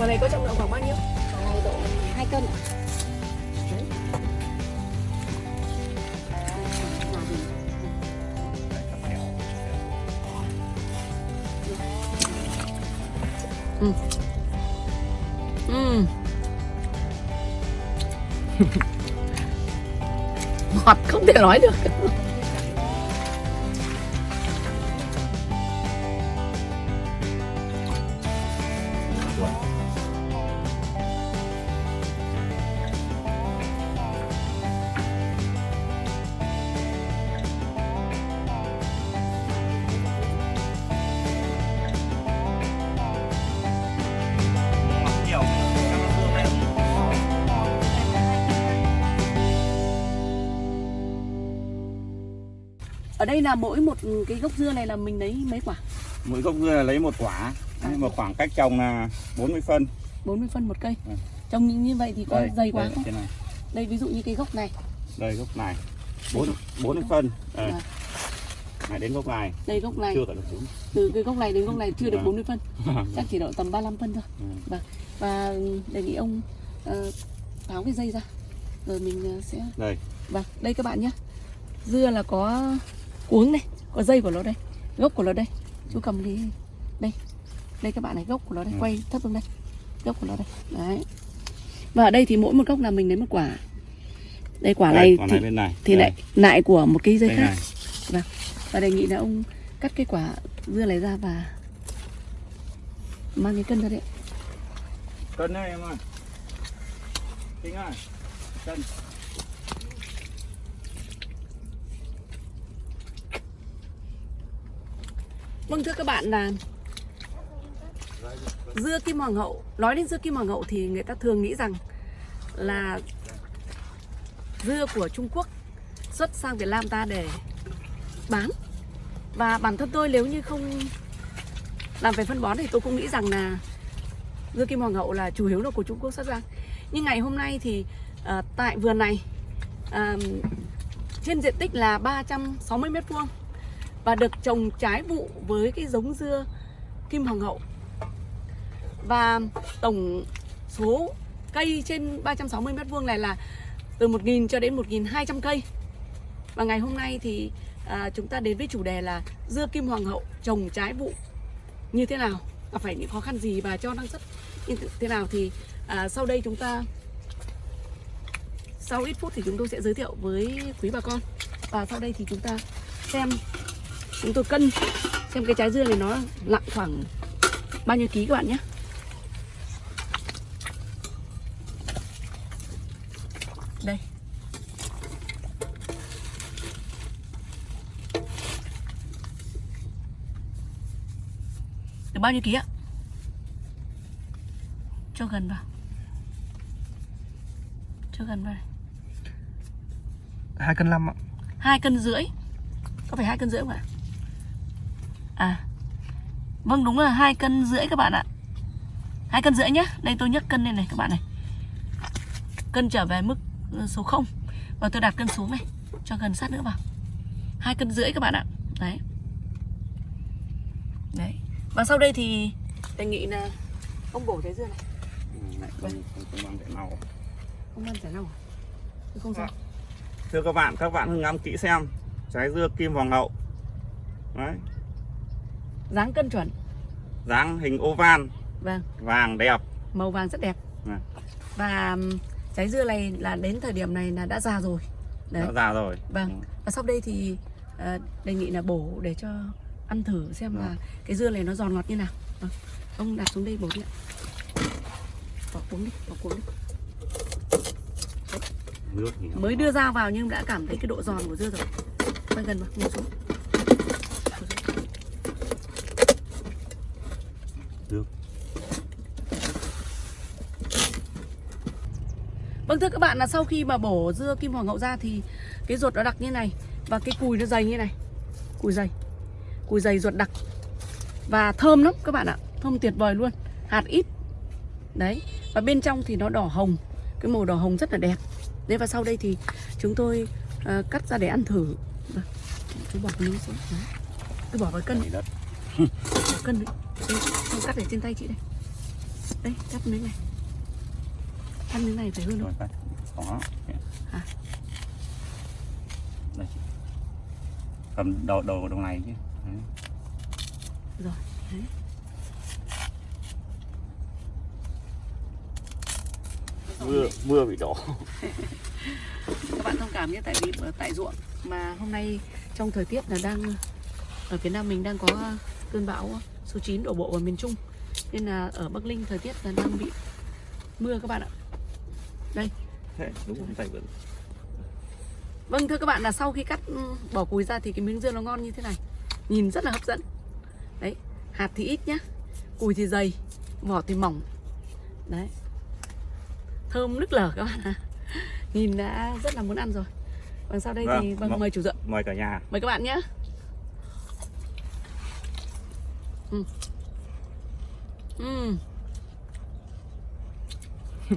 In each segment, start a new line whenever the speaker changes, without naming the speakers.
Quả này có trọng lượng khoảng bao nhiêu?
Này độ 2 cân ạ. Gì?
Ừ. Ngọt không thể nói được. Ở đây là mỗi một cái gốc dưa này là mình lấy mấy quả?
mỗi gốc dưa là lấy một quả nhưng mà khoảng cách trồng là 40 phân
40 phân một cây.
Ừ.
Trồng như- như vậy thì có dày quá
đây,
không?
này
Đây ví dụ như cái gốc này,
đây gốc này 4 40 phân đây.
Dạ.
này đến gốc này
đây gốc này,
chưa cả được đúng
từ cái gốc này đến gốc này chưa được
Vâng.
40 phân, chắc chỉ độ tầm 35 phân thôi. Vâng. Và đề nghị ông ờ, tháo cái dây ra rồi mình ờ, sẽ
đây
Vâng, đây các bạn nhé Dưa là có cuống này Có dây của nó đây Gốc của nó đây. Chú cầm đi. Đây Đây các bạn này gốc của nó đây
Ừ.
Quay thấp xuống đây. Gốc của nó đây Đấy. Và ở đây thì mỗi một gốc là mình lấy một quả. Đây quả
đây,
này
quả
thì,
này bên này.
thì
đây,
lại lại của một cây dây
đây
khác.
này.
Và đề nghị là ông cắt cái quả dưa này ra và Mang cái cân ra đấy
cân đây em ơi. Tính ơi. Cân
Vâng thưa các bạn là dưa kim hoàng hậu nói đến dưa kim hoàng hậu thì người ta thường nghĩ rằng là dưa của Trung Quốc xuất sang Việt Nam ta để bán. Và bản thân tôi nếu như không làm về phân bón thì tôi cũng nghĩ rằng là dưa kim hoàng hậu là chủ yếu là của Trung Quốc xuất sang nhưng ngày hôm nay thì uh, tại vườn này uh, trên diện tích là 360 mét vuông và được trồng trái vụ với cái giống dưa kim hoàng hậu. Và tổng số cây trên 360 mét vuông này là từ 1.000 cho đến 1.200 cây. Và ngày hôm nay thì à, chúng ta đến với chủ đề là dưa kim hoàng hậu trồng trái vụ như thế nào gặp phải những khó khăn gì và cho năng suất như thế nào thì à, sau đây chúng ta sau ít phút thì chúng tôi sẽ giới thiệu với quý bà con. Và sau đây thì chúng ta xem chúng tôi cân. Xem cái trái dưa này nó nặng khoảng bao nhiêu ký các bạn nhé. Đây. Được bao nhiêu ký ạ? Cho gần vào. Cho gần vào này
hai cân năm ạ.
Hai cân rưỡi. Có phải hai cân rưỡi không ạ à. Vâng đúng là hai cân rưỡi các bạn ạ. Hai cân rưỡi nhá. Đây tôi nhấc cân lên này các bạn này. Cân trở về mức ừ, số 0 và tôi đặt cân xuống này cho gần sát nữa vào. Hai cân rưỡi các bạn ạ. Đấy. Đấy. Và sau đây thì đề nghị là ông bổ trái dưa này.
Này không không không mang để nào.
Ông ăn trái nào à? Không sao.
Thưa các bạn các bạn ngắm kỹ xem. Trái dưa kim hoàng hậu. Đấy
dáng cân chuẩn.
Dáng hình oval.
Vâng.
Vàng đẹp.
Màu vàng rất đẹp.
Vâng.
và trái dưa này là đến thời điểm này là đã già rồi. Đấy.
Đã già rồi.
Vâng. Và sau đây thì ờ, đề nghị là bổ để cho ăn thử xem là cái dưa này nó giòn ngọt như nào. Vâng. ông đặt xuống đây bổ đi ạ. Bỏ cuống đi bỏ cuống đi.
Nó-
mới đưa dao vào nhưng đã cảm thấy cái độ giòn của dưa rồi. Quay gần vào ngồi xuống
nước
Vâng thưa các bạn là sau khi mà bổ dưa kim hoàng hậu ra thì cái ruột nó đặc như này và cái cùi nó dày như này. Cùi dày. Cùi dày ruột đặc. Và thơm lắm các bạn ạ. Thơm tuyệt vời luôn. Hạt ít. Đấy. Và bên trong thì nó đỏ hồng. Cái màu đỏ hồng rất là đẹp. Đấy và sau đây thì chúng tôi à, cắt ra để ăn thử. Vâng. Chú bỏ cái miếng xuống. Đấy. Cứ bỏ vào cân.
đất
Bỏ cân đấy. Cắt để trên tay chị đây. Đây, cắt miếng này. Ăn miếng này phải hơn
rồi
không?
có
À.
đây cầm đầu đầu đầu này chứ Đấy.
Rồi, đấy.
mưa mưa bị đổ
các bạn thông cảm nhé tại vì tại ruộng mà hôm nay trong thời tiết là đang ở phía Nam mình đang có cơn bão số 9 đổ bộ vào miền Trung nên là ở Bắc Ninh thời tiết là đang bị mưa các bạn ạ đây.
Thế đúng không? Tay vẫn
vâng thưa các bạn là sau khi cắt ừ, bỏ cùi ra thì cái miếng dưa nó ngon như thế này. Nhìn rất là hấp dẫn. Đấy hạt thì ít nhá cùi thì dày vỏ thì mỏng. Đấy. Thơm nức lở các bạn ạ. Nhìn đã rất là muốn ăn rồi. Vâng sau đây
Vâng,
thì vâng
vâng.
mời chủ dựng
mời cả nhà.
Mời các bạn nhé. Ừ. Ừ.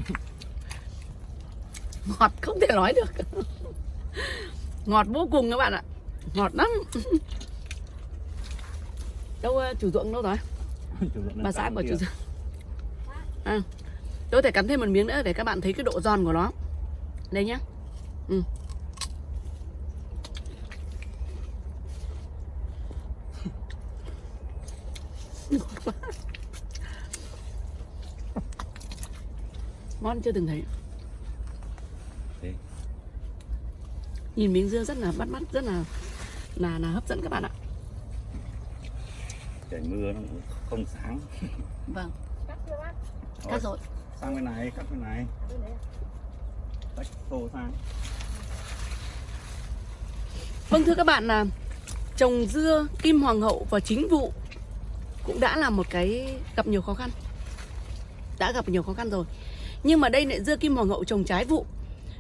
Ngọt không thể nói được. Ngọt vô cùng các bạn ạ. Ngọt lắm. Đâu ờ, chủ ruộng đâu rồi? Bà xã
kia.
chủ ruộng. À, tôi thể cắn thêm một miếng nữa để các bạn thấy cái độ giòn của nó. Đây nhá. Ừ. ngon chưa từng thấy
Thế.
Nhìn miếng dưa rất là bắt mắt rất là là là hấp dẫn các bạn ạ.
Trời mưa nó không sáng.
Vâng.
Cắt chưa bác?
Cắt rồi
sang bên này cắt bên này. Tách tô sang.
Vâng thưa các bạn là trồng dưa kim hoàng hậu và chính vụ cũng đã là một cái gặp nhiều khó khăn. Đã gặp nhiều khó khăn rồi. Nhưng mà đây lại dưa kim hoàng hậu trồng trái vụ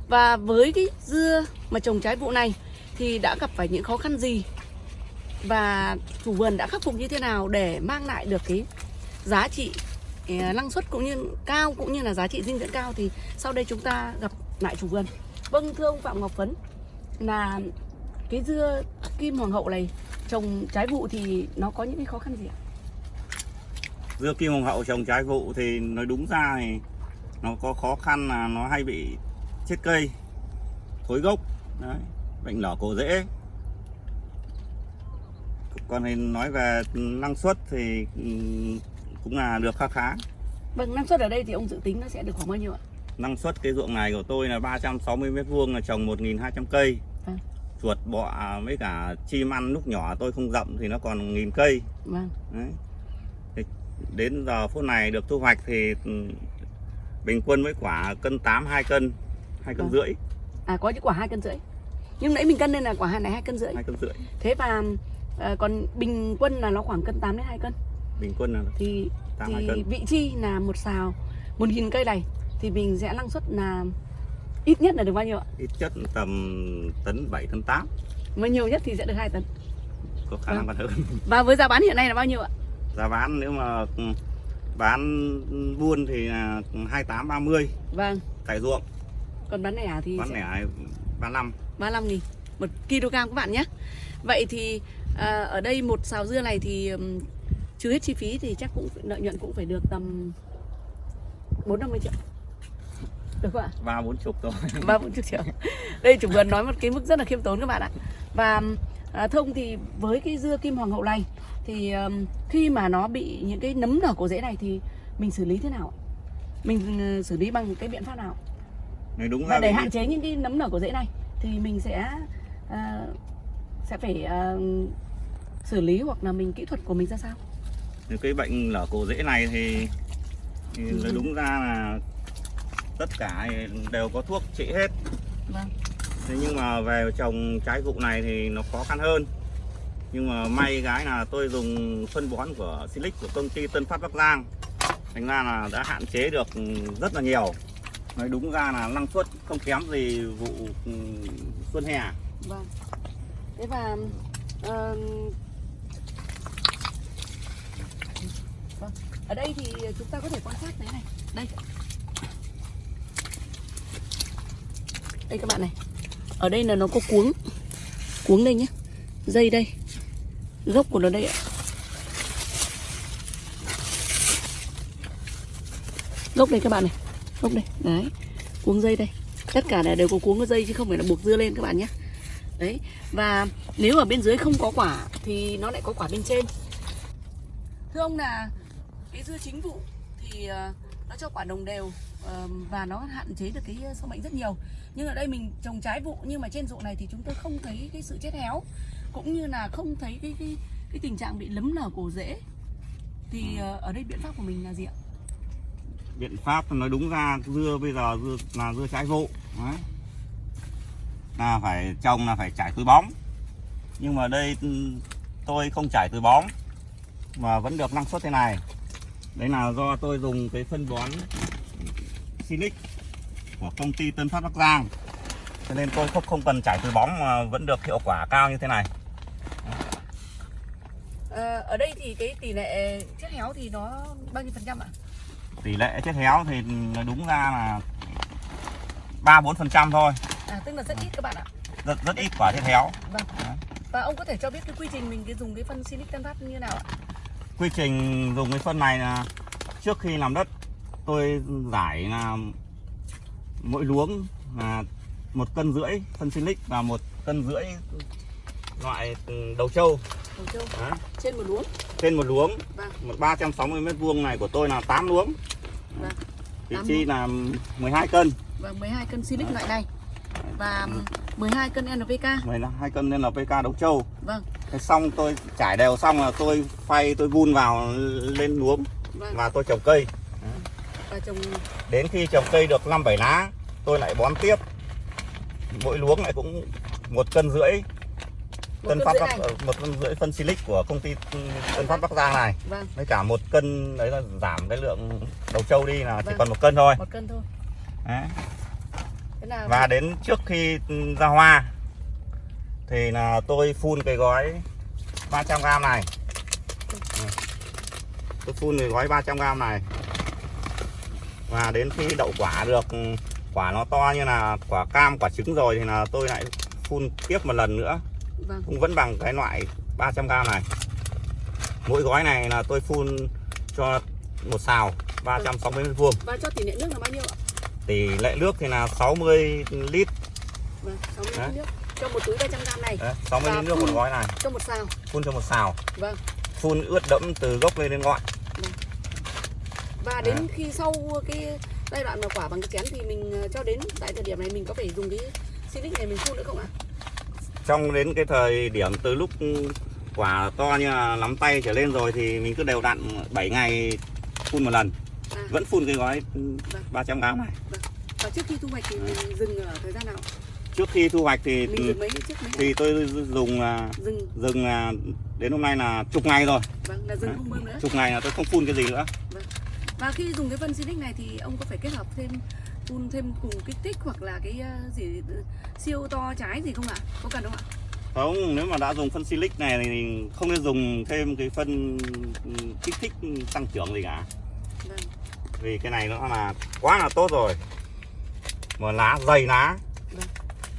và với cái dưa mà trồng trái vụ này thì đã gặp phải những khó khăn gì? Và chủ vườn đã khắc phục như thế nào để mang lại được cái giá trị ờ, năng suất cũng như cao cũng như là giá trị dinh dưỡng cao thì sau đây chúng ta gặp lại chủ vườn. Vâng thưa ông phạm ngọc phấn, là cái dưa kim hoàng hậu này trồng trái vụ thì nó có những cái khó khăn gì ạ?
Dưa kim hoàng hậu trồng trái vụ thì nói đúng ra thì nó có khó khăn là nó hay bị chết cây thối gốc. Đấy bệnh lở cổ rễ. Còn thì nói về năng suất thì ừm, cũng là được khá khá.
Vâng năng suất ở đây thì ông dự tính nó sẽ được khoảng bao nhiêu ạ?
Năng suất cái ruộng này của tôi là 360 mét vuông là trồng 1.200 cây.
Vâng.
chuột bọ với cả chim ăn lúc nhỏ tôi không rậm thì nó còn nghìn cây.
Vâng.
Đấy. Thì đến giờ phút này được thu hoạch thì ừ, bình quân với quả cân 8 2 cân 2 cân
Vâng.
rưỡi.
À có những quả hai cân rưỡi. Nhưng nãy mình cân lên là quả này hai cân rưỡi.
2 cân rưỡi.
Thế và ờ, còn bình quân là nó khoảng cân 8 đến 2 cân.
Bình quân là
thì
8 2
thì
cân.
vị chi là một xào một nghìn cây này thì mình sẽ năng suất là ít nhất là được bao nhiêu ạ?
Ít chất tầm tấn 7 tấn 8
mà nhiều nhất thì sẽ được 2 tấn.
Có khả năng còn hơn
và với giá bán hiện nay là bao nhiêu ạ?
Giá bán nếu mà ừ, bán buôn thì là 28 30
vâng.
tại ruộng
còn bán lẻ thì
bán
sẽ
lẻ 35
35 nghìn một kg các bạn nhé Vậy thì à, ở đây một xào dưa này thì ừm, trừ hết chi phí thì chắc cũng lợi nhuận cũng phải được tầm 4 50 triệu. Được không ạ?
ba bốn chục thôi
Ba bốn chục triệu. Đây chủ vườn nói một cái mức rất là khiêm tốn các bạn ạ. Và à, thông thì với cái dưa kim hoàng hậu này thì ừm, khi mà nó bị những cái nấm nở cổ rễ này thì mình xử lý thế nào? Mình ừ, xử lý bằng cái biện pháp nào?
Nói đúng
và để hạn chế những cái nấm nở của rễ này thì mình sẽ à, sẽ phải à, xử lý hoặc là mình kỹ thuật của mình ra sao?
Thì cái bệnh lở cổ rễ này thì, thì
Ừ.
nói đúng ra là tất cả đều có thuốc trị hết.
Vâng.
Thế nhưng mà về trồng trái vụ này thì nó khó khăn hơn. Nhưng mà may cái là tôi dùng phân bón của Silic của công ty Tân Phát Bắc Giang. Thành ra là đã hạn chế được rất là nhiều nói đúng ra là năng suất không kém gì vụ ừ, xuân hè
Vâng. Thế và uh, vâng. ở đây thì chúng ta có thể quan sát thế này. Đây. Đây các bạn này. Ở đây là nó có cuống. Cuống đây nhé. Dây đây. Gốc của nó đây ạ. Gốc đây các bạn này. Gốc đây. Đấy. Cuống dây đây. Tất cả là đều có cuống dây chứ không phải là buộc dưa lên các bạn nhé. Đấy, và nếu ở bên dưới không có quả thì nó lại có quả bên trên. Thưa ông là cái dưa chính vụ thì ờ, nó cho quả đồng đều ờ, và nó hạn chế được cái sâu bệnh rất nhiều. Nhưng ở đây mình trồng trái vụ nhưng mà trên ruộng này thì chúng tôi không thấy cái sự chết héo cũng như là không thấy cái cái cái tình trạng bị lấm nở cổ rễ. Thì ờ, ở đây biện pháp của mình là gì ạ?
Biện pháp nói đúng ra, dưa bây giờ dưa là dưa trái vụ. Đấy. là phải trồng là phải trải túi bóng. Nhưng mà đây ừ, tôi không trải túi bóng mà vẫn được năng suất thế này. Đấy là do tôi dùng cái phân bón Silic của công ty Tân Phát Bắc Giang. Cho nên tôi không không cần trải túi bóng mà vẫn được hiệu quả cao như thế này.
Ờ, ở đây thì cái tỷ lệ chết héo thì nó bao nhiêu phần trăm ạ?
Tỷ lệ chết héo thì đúng ra là ba bốn phần trăm thôi
À tức là rất ít các bạn ạ.
rất rất ít quả chết héo
Vâng.
Đấy.
Và ông có thể cho biết cái quy trình mình cái dùng cái phân Silic Tân Phát như nào ạ?
quy trình dùng cái phân này là trước khi làm đất tôi giải là mỗi luống là một cân rưỡi phân silic và một cân rưỡi loại đầu trâu
Đồng châu
Đấy.
trên một luống.
trên một luống
Vâng.
một 360 mét vuông này của tôi là 8 luống
Vâng. Tám
chi là 12 cân
Và 12 cân Silic loại này. Và 12 cân NPK.
12 cân nên là PK đầu trâu
Vâng.
Thế xong tôi trải đều xong là tôi phay tôi vun vào lên luống
Vâng.
và tôi trồng cây
Và trồng
đến khi trồng cây được 5 7 lá tôi lại bón tiếp mỗi luống lại cũng một cân rưỡi tân phát
rưỡi
bắc
này.
một cân rưỡi phân silic của công ty tân phát bắc giang này
Vâng.
với cả một cân đấy là giảm cái lượng đầu trâu đi là chỉ
Vâng.
còn một cân thôi
Một cân thôi.
đấy.
Thế là
và đến trước khi ra hoa thì là tôi phun cái gói 300 g này tôi phun cái gói 300 g này và đến khi đậu quả được quả nó to như là quả cam quả trứng rồi thì là tôi lại phun tiếp một lần nữa
vâng.
cũng vẫn bằng cái loại 300 g này mỗi gói này là tôi phun cho một xào 360 mét vuông
Và cho tỷ lệ nước là bao nhiêu ạ?
tỷ lệ nước thì là 60 lít
Vâng, 60
Đấy.
lít nước. Cho một túi 300 g này,
Đấy, 60
Và
lít nước một gói này
cho một xào.
phun cho một xào
Vâng.
phun ướt đẫm từ gốc lên đến ngọn
Và đến khi sau cái giai đoạn mà quả bằng cái chén thì mình ờ, cho đến tại thời điểm này mình có phải dùng cái Silic này mình phun nữa không ạ?
Trong đến cái thời điểm từ lúc quả to như là nắm tay trở lên rồi thì mình cứ đều đặn 7 ngày phun một lần.
À,
vẫn phun cái gói 300 g này.
Và trước khi thu hoạch thì mình dừng ở thời gian nào?
trước khi thu hoạch thì
mấy mấy
thì tôi dùng là
Dừng,
dừng là đến hôm nay là chục ngày rồi.
Vâng, là dừng không bơm nữa.
chục ngày là tôi không phun cái gì nữa.
Và khi dùng cái phân Silic này thì ông có phải kết hợp thêm phun thêm cùng kích thích hoặc là cái ờ, gì siêu to trái gì không ạ? Có cần không ạ?
không nếu mà đã dùng phân silic này thì không nên dùng thêm cái phân kích thích tăng trưởng gì cả
Vâng.
vì cái này nó là quá là tốt rồi mà lá dày lá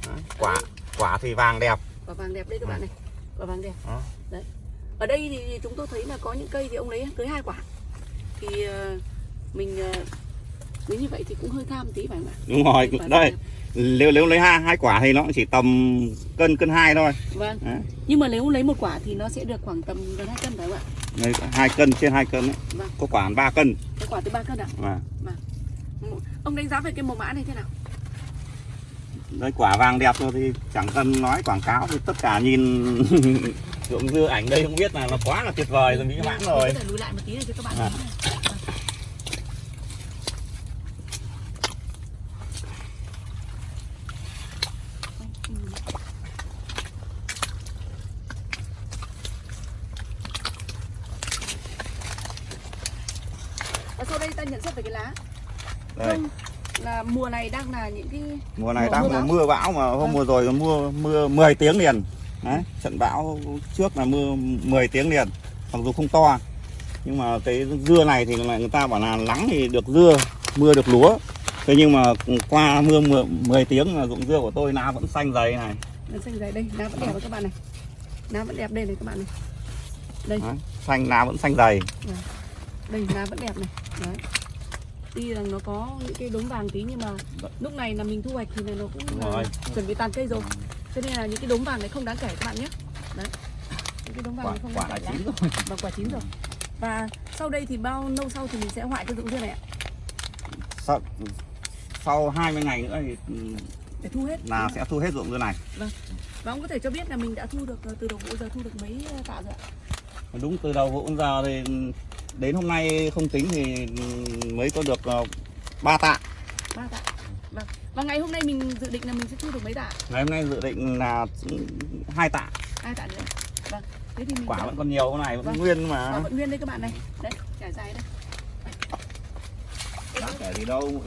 Vâng.
Quả quả thì vàng đẹp
Quả vàng đẹp đây các bạn này. Quả vàng đẹp.
Đó.
Đấy. Ở đây thì chúng tôi thấy là có những cây thì ông lấy tới hai quả. Thì ờ, mình ờ, nếu như vậy thì cũng hơi tham tí phải không ạ?
đúng rồi
vàng
đây nếu nếu lấy hai hai quả thì nó chỉ tầm cân cân hai thôi
Vâng.
Đấy.
Nhưng mà nếu lấy một quả thì nó sẽ được khoảng tầm gần hai cân phải không ạ?
Đây, hai cân trên hai cân ấy.
Vâng.
có quả 3 cân
Cái quả tới ba cân ạ?
và
Ông đánh giá về cái màu mã này thế nào?
đây quả vàng đẹp rồi thì chẳng cần nói quảng cáo thì tất cả nhìn ruộng dưa ảnh đây cũng biết là nó quá là tuyệt vời rồi mỹ mãn rồi
có lùi lại một tí để cho các bạn
À.
thấy này. Và sau đây ta nhận xét về cái lá
đây
Không, là mùa này đang là những cái
mùa này
Mùa
đang
mưa
mùa
bão.
mưa bão mà hôm
Vâng.
mùa rồi mưa mưa 10 tiếng liền. Đấy trận bão trước là mưa 10 tiếng liền. Mặc dù không to nhưng mà cái dưa này thì lại người ta bảo là nắng thì được dưa mưa được lúa. Thế nhưng mà qua mưa 10, 10 tiếng là ruộng dưa của tôi lá vẫn xanh dày này.
Xanh dày. Đây lá vẫn đẹp đấy các bạn này. Lá vẫn đẹp đây này các bạn này. Đây.
Đấy, xanh lá vẫn xanh dày.
Đây lá vẫn đẹp này. Đấy tuy rằng nó có những cái đốm vàng tí nhưng mà lúc này là mình thu hoạch thì nó cũng là chuẩn bị tàn cây rồi. Cho nên là những cái đốm vàng này không đáng kể các bạn nhé. Đấy. Những cái đốm vàng
quả
không
quả
đáng kể
chín rồi.
Và quả chín rồi. Và sau đây thì bao lâu sau thì mình sẽ hoại cái dụng dưa này ạ?
Sau, sau 20 ngày nữa thì ừ,
để thu hết.
là sẽ thu hết ruộng dưa này.
Và ông có thể cho biết là mình đã thu được từ đầu vụ giờ thu được mấy tạ rồi ạ
đúng từ đầu vụ giờ thì đến hôm nay không tính thì mới có được ờ, ba tạ.
Ba tạ. Vâng. Và ngày hôm nay mình dự định là mình sẽ thu được mấy tạ?
Ngày hôm nay dự định là hai tạ.
Hai tạ nữa. Vâng. Thế thì mình
quả
sẽ-
vẫn còn nhiều cái này vẫn
Vâng.
nguyên
quả
mà
vẫn nguyên đây các bạn này. Đấy trải dài đây.
Đáng kể gì đâu?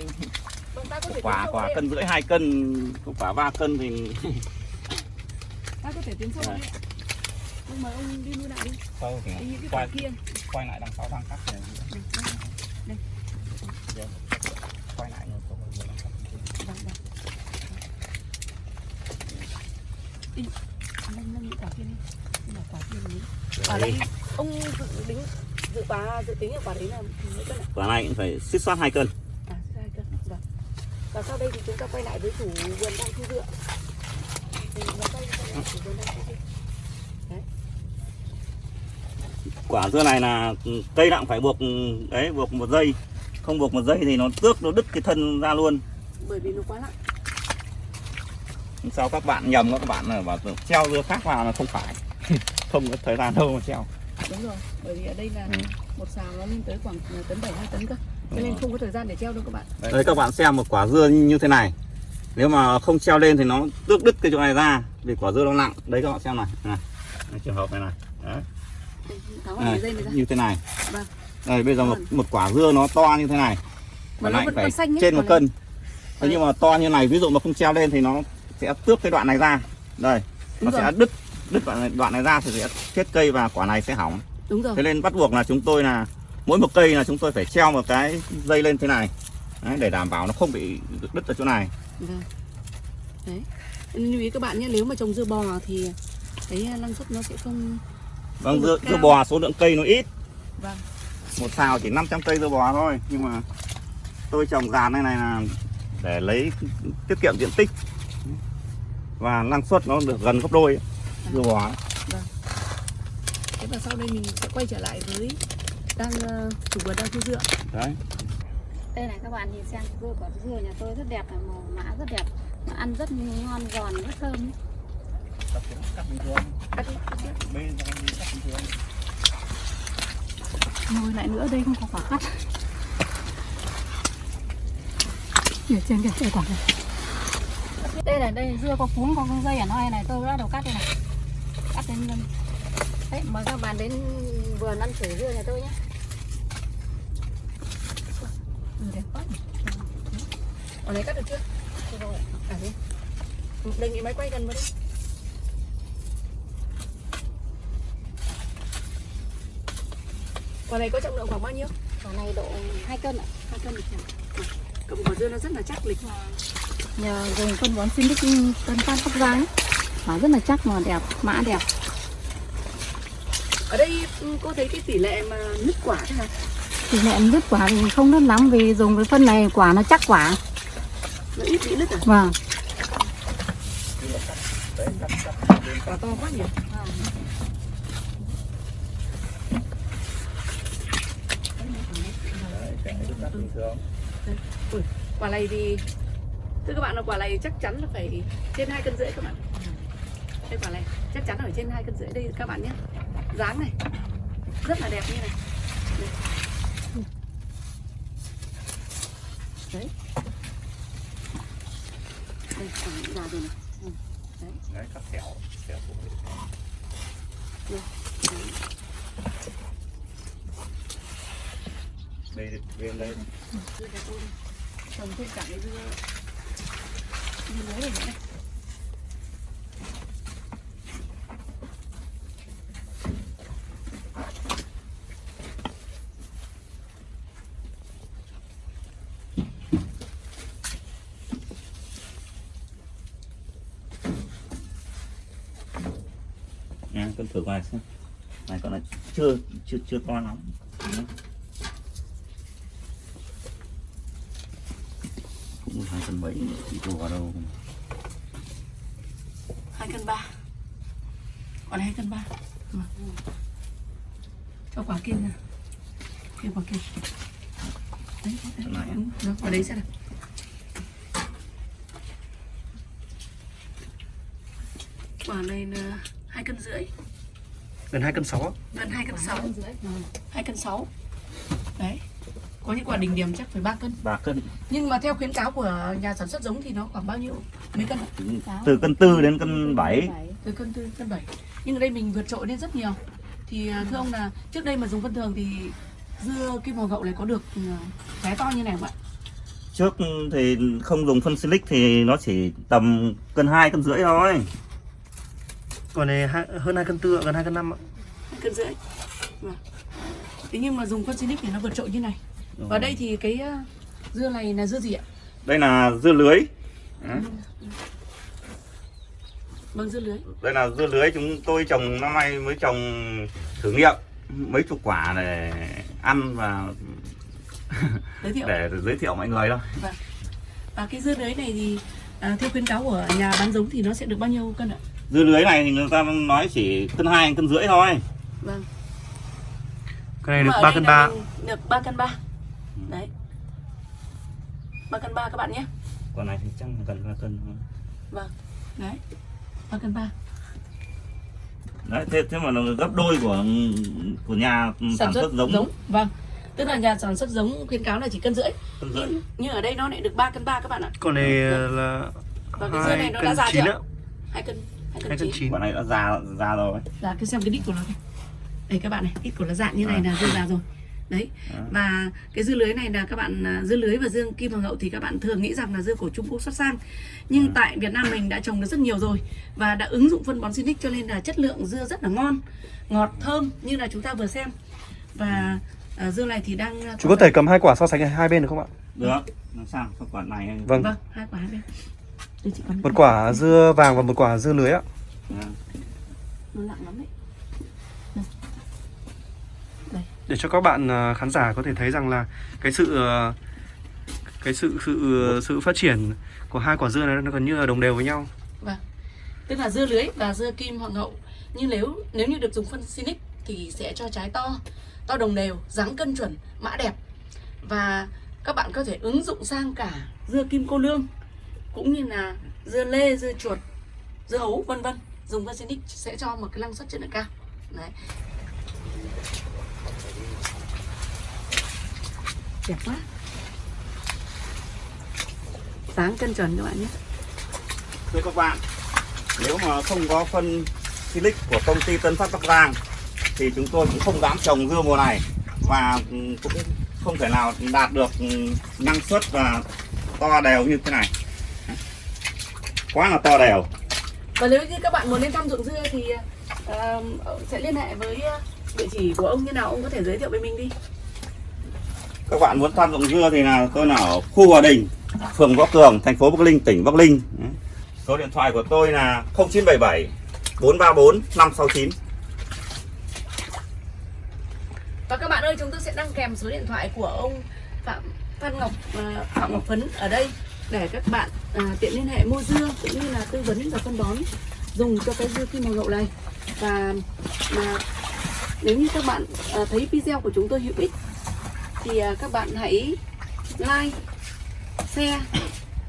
Vâng ta có thể
quả quả cân rưỡi hai cân quả ba cân thì
ta có thể tiến sâu ạ. Nhưng mà ông đi nuôi lại đi
sau thì
đi cái quả
quay
kia
quay lại đằng sau đang cắt này
Vâng, vâng.
quay lại nữa, không bao giờ đang cắt.
Vâng, vâng. Đi. Nâng, nâng những quả kia đi. Mà quả kia mình Quả đấy, ông dự tính dự quả dự tính là quả đấy là mấy cân ạ?
quả này cũng phải xích soát hai cân
À, hai cân. Vâng. Và sau đây thì chúng ta quay lại với chủ vườn đang thu dựa. Thì nó quay quay lại chủ vườn đang thu dựa.
Quả dưa này là cây nặng phải buộc đấy buộc một dây không buộc một dây thì nó tước nó đứt cái thân ra luôn
Bởi vì nó quá nặng.
sao các bạn nhầm các bạn là bảo treo dưa khác vào là không phải không có thời gian đâu mà treo
Đúng rồi. Bởi vì ở đây là
Ừ.
một xào nó lên tới khoảng tấn 7 2 tấn cơ. Cho nên không có thời gian để treo đâu các bạn.
đấy các bạn xem một quả dưa như thế này nếu mà không treo lên thì nó tước đứt cái chỗ này ra vì quả dưa nó nặng đấy các bạn xem này này, này trường hợp này này đấy.
Ra.
như thế này
Vâng.
đây bây giờ một,
Vâng.
một quả dưa nó to như thế này
Mà nó vẫn
phải
xanh
trên một cân thế
Đấy.
nhưng mà to như này ví dụ mà không treo lên thì nó sẽ tước cái đoạn này ra đây nó sẽ đứt đứt đoạn này, đoạn này ra thì sẽ chết cây và quả này sẽ hỏng
Đúng rồi.
thế nên bắt buộc là chúng tôi là mỗi một cây là chúng tôi phải treo một cái dây lên thế này Đấy, để đảm bảo nó không bị đứt ở chỗ này
Vâng. Đấy. Lưu ý các bạn nhé, nếu mà trồng dưa bò thì cái năng suất nó sẽ không
vâng dưa, dưa bò số lượng cây nó ít.
Vâng.
một xào chỉ 500 cây dưa bò thôi nhưng mà tôi trồng dàn này này là để lấy tiết kiệm diện tích. Và năng suất nó được gần gấp đôi dưa bò
Thế và sau đây mình sẽ quay trở lại với đang ờ, chủ vườn đang thu dựa.
đấy.
Đây này các bạn nhìn xem dưa quả dưa nhà tôi rất đẹp màu mã rất đẹp. Mà ăn rất ngon giòn rất thơm ấy.
Cắt đi, cắt đi.
Ngồi lại nữa đây không có quả cắt Ở trên kìa, đây quả này Đây là đây dưa có cuống có con dây ở nơi này tôi đã đầu cắt đây này Cắt đến Đấy, mời các bạn đến vườn ăn thử dưa nhà tôi nhé Ừ, đẹp quá nhỉ.
Ở này cắt được chưa?
Được rồi.
À thế. Đề nghị máy quay gần vào đây. Quả này có trọng lượng khoảng bao nhiêu?
Quả này độ 2 cân ạ
Hai cân được chẳng? Cầm quả dưa nó rất là chắc lịch.
Nhờ dùng phân bón xin đức Tân Phát Bắc Giang. Mà rất là chắc mà đẹp, mã đẹp
Ở đây ừ, cô thấy cái tỷ lệ mà nứt quả thế nào?
Tỷ lệ đứt quả thì không đứt lắm vì dùng cái phân này quả nó chắc quả
Nó ít bị nứt à?
Vâng
Quả to quá nhỉ? Ui, quả này thì thưa các bạn là quả này chắc chắn là phải trên hai cân rưỡi các bạn. Đây quả này chắc chắn ở trên hai cân rưỡi đây các bạn nhé. Dáng này rất là đẹp như này. Đây. đấy. Đây quả già rồi này. Ừ, đấy.
Đấy cắt xẻo xẻo
Đây, đấy
đây đây
Đây. Đây. trồng thêm cả cái dưa dưa lưới này nữa
con thử ngoài xem. Này con là chưa chưa chưa to lắm. Đấy. hai mấy chỉ đổ vào đâu
hai cân ba. Còn hai cân ba. Mà. cho quả kia nè kia quả kia. Đấy, đấy, đúng, rồi, quả đấy sẽ là quả này là hai cân rưỡi.
Gần 2 cân 6 á.
gần hai cân sáu.
Hai
hai cân sáu. Đấy có những quả đỉnh điểm chắc phải ba cân.
Ba cân.
Nhưng mà theo khuyến cáo của nhà sản xuất giống thì nó khoảng bao nhiêu? Mấy cân ạ?
từ cân tư đến cân bảy.
Từ cân tư cân bảy. Nhưng ở đây mình vượt trội lên rất nhiều. Thì à, thưa ông là trước đây mà dùng phân thường thì dưa kim hoàng gậu này có được à, trái to như này không ạ?
Trước thì không dùng phân silic thì nó chỉ tầm cân hai cân rưỡi thôi.
Còn này hai- hơn 2 cân 4 gần 2 cân 5 ạ.
Hai cân rưỡi. Vâng. thế nhưng mà dùng phân Silic thì nó vượt trội như này và đây thì cái à, dưa này là dưa gì ạ?
Đây là dưa lưới. Đấy.
vâng dưa lưới.
Đây là dưa lưới chúng tôi trồng năm nay mới trồng thử nghiệm mấy chục quả để ăn và
giới thiệu.
Để giới thiệu mọi người thôi.
Và cái dưa lưới này thì à, theo khuyến cáo của nhà bán giống thì nó sẽ được bao nhiêu cân ạ?
Dưa lưới này thì người ta nói chỉ cân hai cân rưỡi thôi.
Vâng.
Cái này được
mà ở
3
đây
cân
là
3.
mình Được 3 cân 3 Đấy. 3 cân 3 các bạn nhé.
Còn này thì chắc là gần ba cân
Vâng. Đấy. 3 cân 3
đấy thế, thế mà nó gấp đôi của của nhà sản, xuất giống,
Vâng. Tức là nhà sản xuất giống khuyến cáo là chỉ cân rưỡi.
Cân rưỡi.
Nhưng, nhưng ở đây nó lại được 3 cân 3 các bạn ạ.
Còn này là
Và cái dưa này
2
nó đã
cân
già
9
chưa
ạ.
2 cân 2
2
cân
cân
9
9.
quả này đã già già rồi.
Dạ cứ xem cái đít của nó thôi Đây các bạn này Đít của nó dạng như này là dưa già rồi Đấy
À.
Và cái dưa lưới này là các bạn à, Dưa lưới và dưa kim hoàng hậu thì các bạn thường nghĩ rằng là dưa của Trung Quốc xuất sang Nhưng
À.
tại Việt Nam mình đã trồng được rất nhiều rồi Và đã ứng dụng phân bón Sinic cho nên là chất lượng dưa rất là ngon Ngọt, thơm như là chúng ta vừa xem Và à, dưa này thì đang à,
Chú có thể cầm hai quả so sánh hai bên được không ạ?
được làm sao quả này
Vâng.
Vâng, hai quả hai bên Đây chị cầm
Một quả dưa vàng và một quả dưa lưới ạ.
À,
Nó nặng lắm đấy
Để cho các bạn à, khán giả có thể thấy rằng là cái sự à, cái sự sự sự phát triển của hai quả dưa này nó gần như là đồng đều với nhau. Vâng.
tức là dưa lưới và dưa kim hoàng hậu nhưng nếu nếu như được dùng phân Sinic thì sẽ cho trái to. To đồng đều, dáng cân chuẩn, mã đẹp. Và các bạn có thể ứng dụng sang cả dưa kim cô lương, cũng như là dưa lê, dưa chuột, dưa hấu, vân vân. Dùng phân Sinic sẽ cho một cái năng suất chất lượng cao. Đấy. Đẹp quá. Dáng cân chuẩn các bạn nhé.
Thưa các bạn nếu mà không có phân silic của công ty Tân Phát Bắc Giang thì chúng tôi cũng không dám trồng dưa mùa này và cũng không thể nào đạt được năng suất và to đều như thế này. Quá là to đều.
Và nếu như các bạn muốn lên thăm ruộng dưa thì ờ, sẽ liên hệ với địa chỉ của ông như nào ông có thể giới thiệu với mình đi
các bạn muốn thăm ruộng dưa thì là tôi là ở khu Hòa Đình phường Võ Cường thành phố Bắc Ninh tỉnh Bắc Ninh số điện thoại của tôi là 0977 434 569
Và các bạn ơi chúng tôi sẽ đăng kèm số điện thoại của ông Phạm Phan Ngọc à, Phạm Ngọc Phấn ở đây để các bạn à, tiện liên hệ mua dưa cũng như là tư vấn và phân bón dùng cho cái dưa kim màu lậu này. Và mà nếu như các bạn à, thấy video của chúng tôi hữu ích thì à, các bạn hãy like, share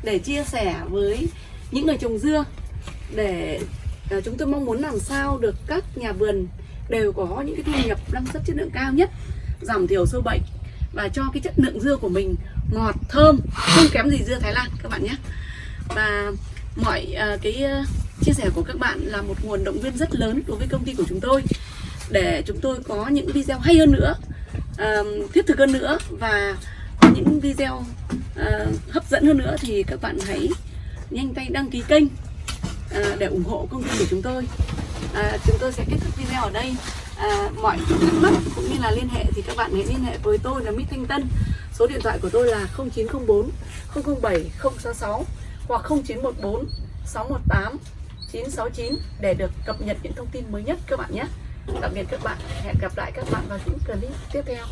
để chia sẻ với những người trồng dưa để à, chúng tôi mong muốn làm sao được các nhà vườn đều có những cái thu nhập năng suất chất lượng cao nhất giảm thiểu sâu bệnh và cho cái chất lượng dưa của mình ngọt thơm không kém gì dưa Thái Lan các bạn nhé. Và mọi uh, cái uh, chia sẻ của các bạn là một nguồn động viên rất lớn đối với công ty của chúng tôi để chúng tôi có những video hay hơn nữa thiết thực hơn nữa và có những video uh, hấp dẫn hơn nữa thì các bạn hãy nhanh tay đăng ký kênh uh, để ủng hộ công ty của chúng tôi. Uh, chúng tôi sẽ kết thúc video ở đây. À, mọi thắc mắc cũng như là liên hệ thì các bạn hãy liên hệ với tôi là mỹ Thanh Tân. Số điện thoại của tôi là 0904 007 066 hoặc 0914 618 969 để được cập nhật những thông tin mới nhất các bạn nhé tạm biệt các bạn. Hẹn gặp lại các bạn vào những clip tiếp theo.